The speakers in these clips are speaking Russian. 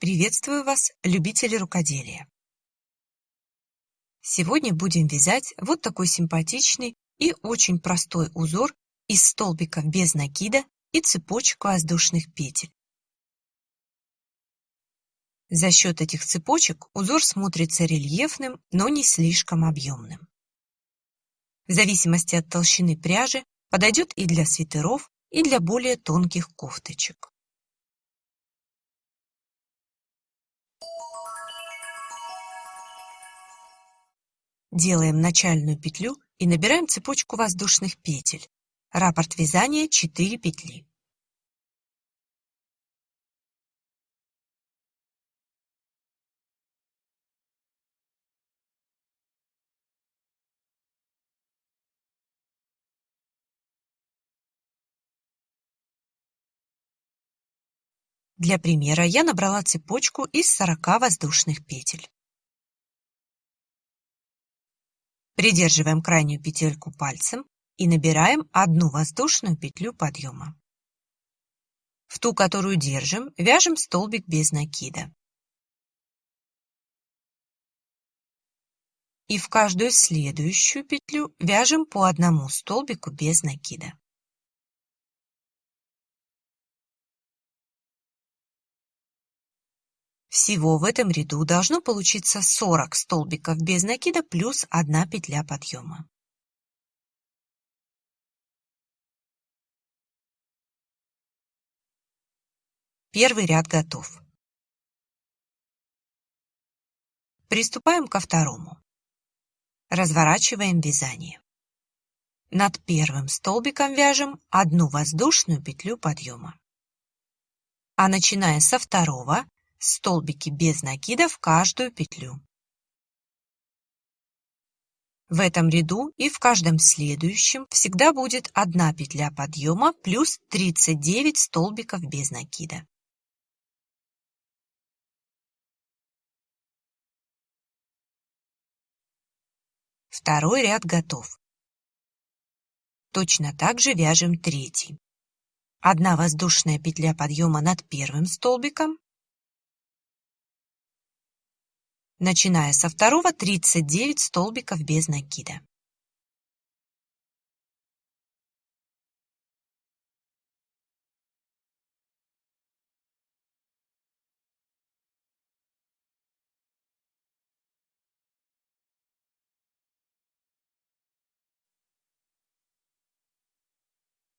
Приветствую вас, любители рукоделия! Сегодня будем вязать вот такой симпатичный и очень простой узор из столбиков без накида и цепочек воздушных петель. За счет этих цепочек узор смотрится рельефным, но не слишком объемным. В зависимости от толщины пряжи подойдет и для свитеров, и для более тонких кофточек. Делаем начальную петлю и набираем цепочку воздушных петель. Раппорт вязания 4 петли. Для примера я набрала цепочку из 40 воздушных петель. Придерживаем крайнюю петельку пальцем и набираем одну воздушную петлю подъема. В ту, которую держим, вяжем столбик без накида. И в каждую следующую петлю вяжем по одному столбику без накида. Всего в этом ряду должно получиться 40 столбиков без накида плюс 1 петля подъема. Первый ряд готов. Приступаем ко второму. Разворачиваем вязание. Над первым столбиком вяжем одну воздушную петлю подъема. А начиная со второго столбики без накида в каждую петлю. В этом ряду и в каждом следующем всегда будет одна петля подъема плюс 39 столбиков без накида. Второй ряд готов. Точно так же вяжем третий. Одна воздушная петля подъема над первым столбиком, начиная со второго 39 столбиков без накида.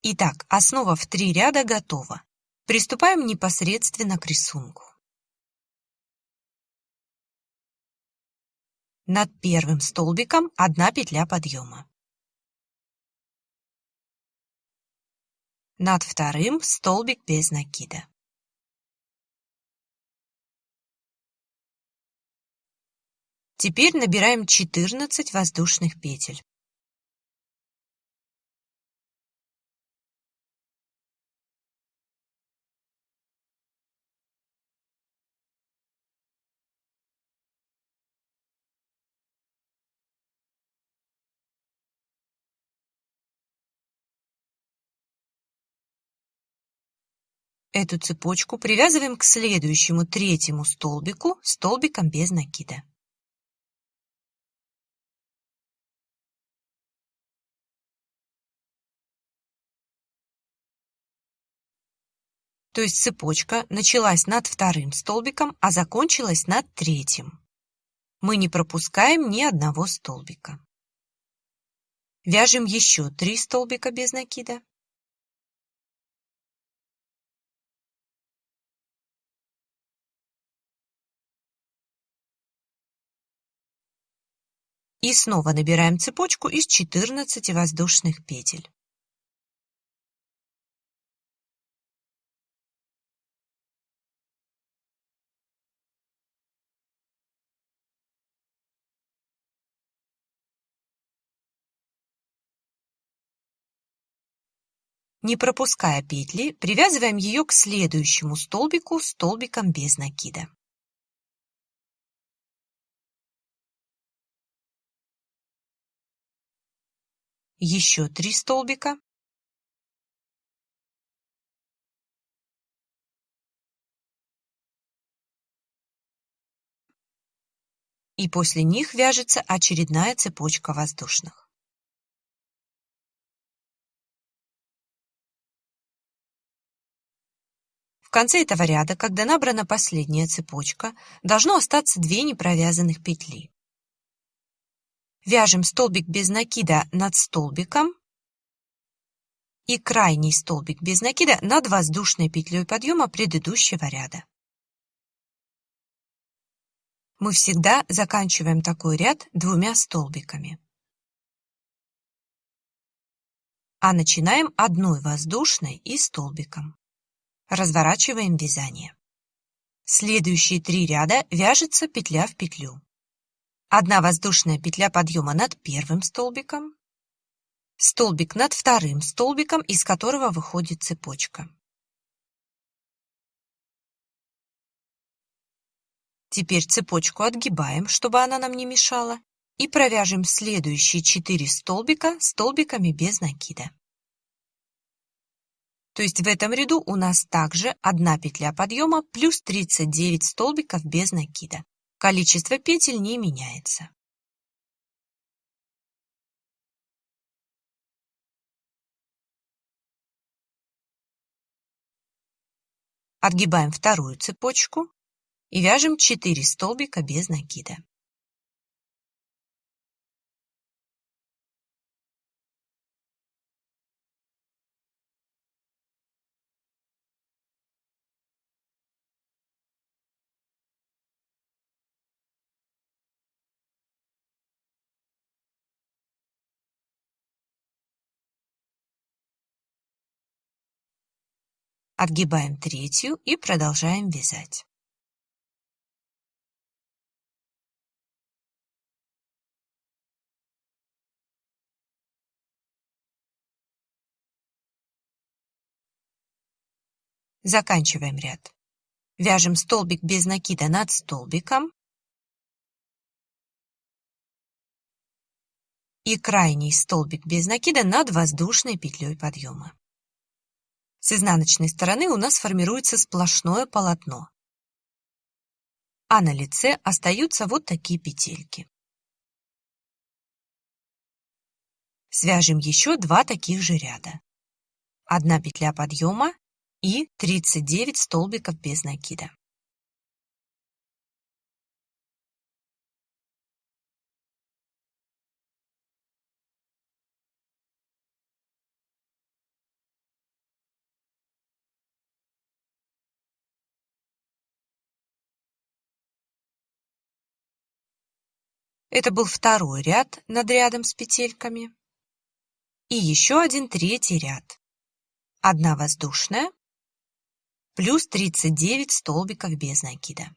Итак, основа в три ряда готова. Приступаем непосредственно к рисунку. Над первым столбиком одна петля подъема. Над вторым столбик без накида. Теперь набираем 14 воздушных петель. Эту цепочку привязываем к следующему третьему столбику столбиком без накида. То есть цепочка началась над вторым столбиком, а закончилась над третьим. Мы не пропускаем ни одного столбика. Вяжем еще три столбика без накида. И снова набираем цепочку из 14 воздушных петель. Не пропуская петли, привязываем ее к следующему столбику столбиком без накида. Еще три столбика и после них вяжется очередная цепочка воздушных. В конце этого ряда, когда набрана последняя цепочка, должно остаться две непровязанных петли. Вяжем столбик без накида над столбиком и крайний столбик без накида над воздушной петлей подъема предыдущего ряда. Мы всегда заканчиваем такой ряд двумя столбиками. А начинаем одной воздушной и столбиком. Разворачиваем вязание. Следующие три ряда вяжется петля в петлю. Одна воздушная петля подъема над первым столбиком, столбик над вторым столбиком, из которого выходит цепочка. Теперь цепочку отгибаем, чтобы она нам не мешала, и провяжем следующие 4 столбика столбиками без накида. То есть в этом ряду у нас также одна петля подъема плюс 39 столбиков без накида. Количество петель не меняется. Отгибаем вторую цепочку и вяжем 4 столбика без накида. Отгибаем третью и продолжаем вязать. Заканчиваем ряд. Вяжем столбик без накида над столбиком и крайний столбик без накида над воздушной петлей подъема. С изнаночной стороны у нас формируется сплошное полотно, а на лице остаются вот такие петельки. Свяжем еще два таких же ряда. Одна петля подъема и 39 столбиков без накида. Это был второй ряд над рядом с петельками. И еще один третий ряд. Одна воздушная, плюс 39 столбиков без накида.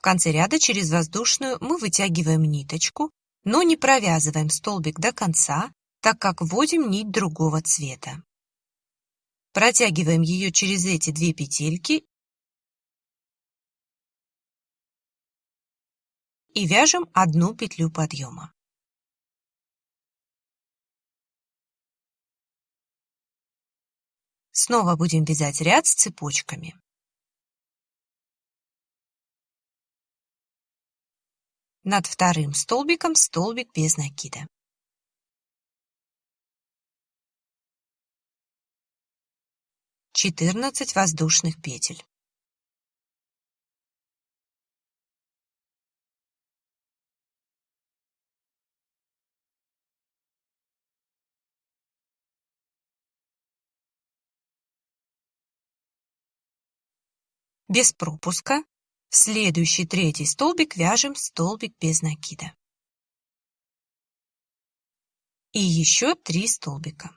В конце ряда через воздушную мы вытягиваем ниточку, но не провязываем столбик до конца, так как вводим нить другого цвета. Протягиваем ее через эти две петельки и вяжем одну петлю подъема. Снова будем вязать ряд с цепочками. Над вторым столбиком столбик без накида. 14 воздушных петель. Без пропуска в следующий третий столбик вяжем столбик без накида. И еще три столбика.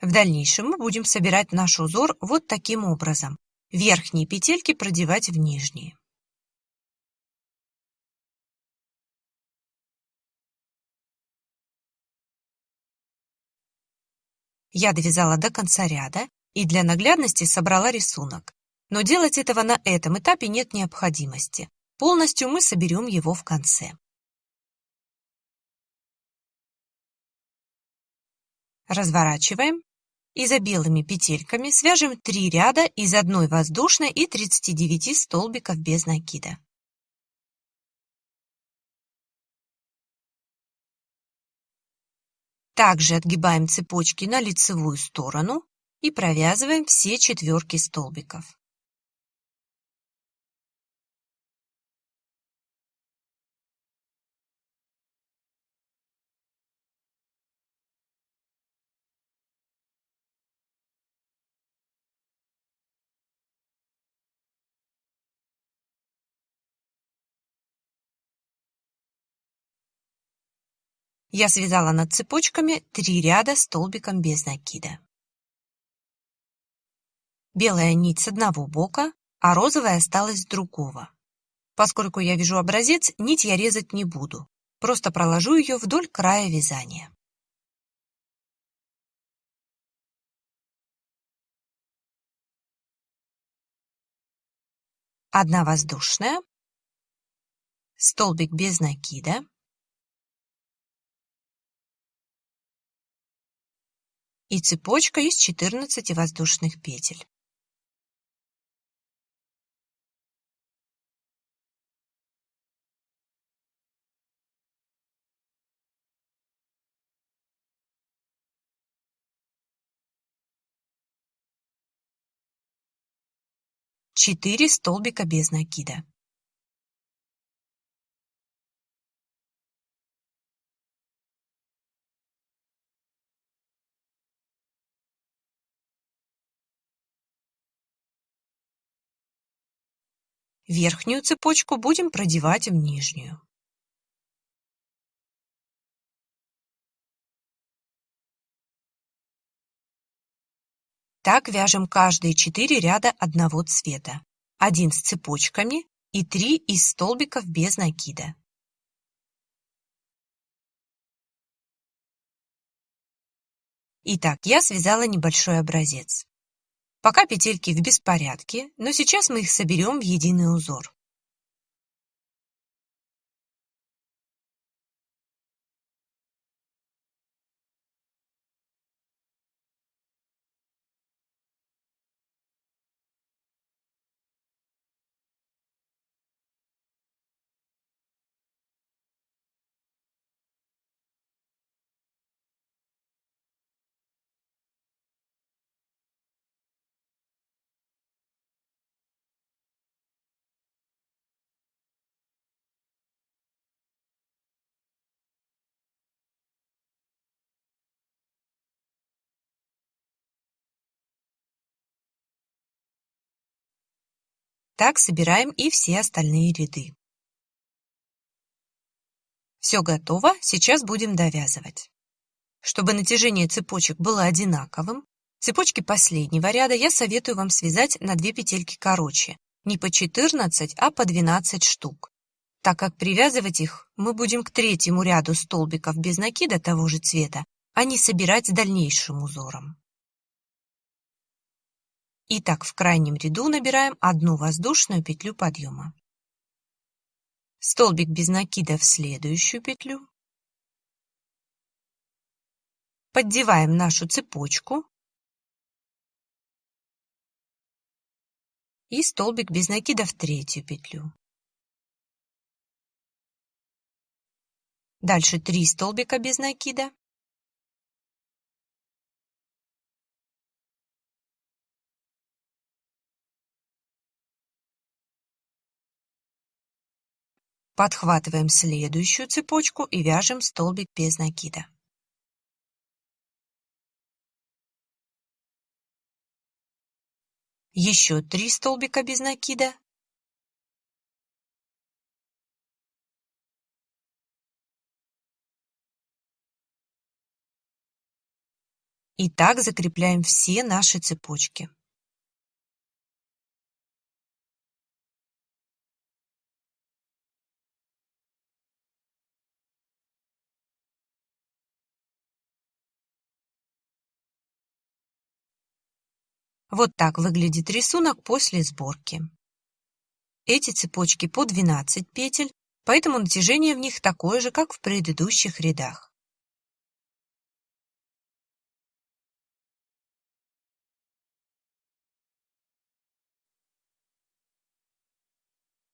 В дальнейшем мы будем собирать наш узор вот таким образом. Верхние петельки продевать в нижние. Я довязала до конца ряда и для наглядности собрала рисунок. Но делать этого на этом этапе нет необходимости. Полностью мы соберем его в конце. Разворачиваем и за белыми петельками свяжем 3 ряда из одной воздушной и 39 столбиков без накида. Также отгибаем цепочки на лицевую сторону и провязываем все четверки столбиков. Я связала над цепочками три ряда столбиком без накида. Белая нить с одного бока, а розовая осталась с другого. Поскольку я вяжу образец, нить я резать не буду, просто проложу ее вдоль края вязания. Одна воздушная, столбик без накида, и цепочка из 14 воздушных петель. Четыре столбика без накида. Верхнюю цепочку будем продевать в нижнюю. Так вяжем каждые 4 ряда одного цвета. Один с цепочками и 3 из столбиков без накида. Итак, я связала небольшой образец. Пока петельки в беспорядке, но сейчас мы их соберем в единый узор. Так собираем и все остальные ряды. Все готово, сейчас будем довязывать. Чтобы натяжение цепочек было одинаковым, цепочки последнего ряда я советую вам связать на 2 петельки короче, не по 14, а по 12 штук, так как привязывать их мы будем к третьему ряду столбиков без накида того же цвета, а не собирать с дальнейшим узором. Итак, в крайнем ряду набираем одну воздушную петлю подъема. Столбик без накида в следующую петлю. Поддеваем нашу цепочку. И столбик без накида в третью петлю. Дальше 3 столбика без накида. Подхватываем следующую цепочку и вяжем столбик без накида. Еще три столбика без накида. И так закрепляем все наши цепочки. Вот так выглядит рисунок после сборки. Эти цепочки по 12 петель, поэтому натяжение в них такое же, как в предыдущих рядах.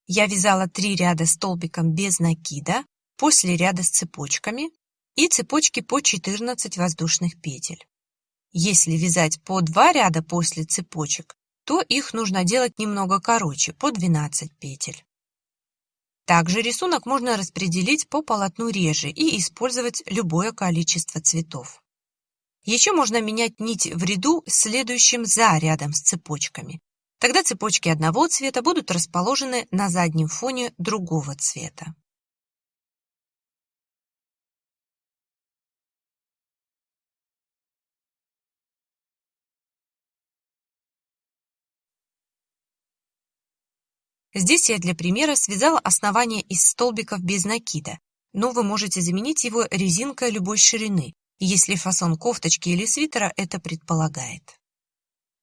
Я вязала три ряда столбиком без накида, после ряда с цепочками и цепочки по 14 воздушных петель. Если вязать по два ряда после цепочек, то их нужно делать немного короче, по 12 петель. Также рисунок можно распределить по полотну реже и использовать любое количество цветов. Еще можно менять нить в ряду следующим за рядом с цепочками. Тогда цепочки одного цвета будут расположены на заднем фоне другого цвета. Здесь я для примера связала основание из столбиков без накида, но вы можете заменить его резинкой любой ширины, если фасон кофточки или свитера это предполагает.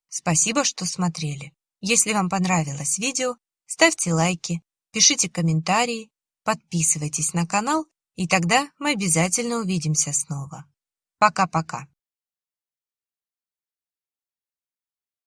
Спасибо, что смотрели. Если вам понравилось видео, ставьте лайки, пишите комментарии, подписывайтесь на канал, и тогда мы обязательно увидимся снова. Пока-пока.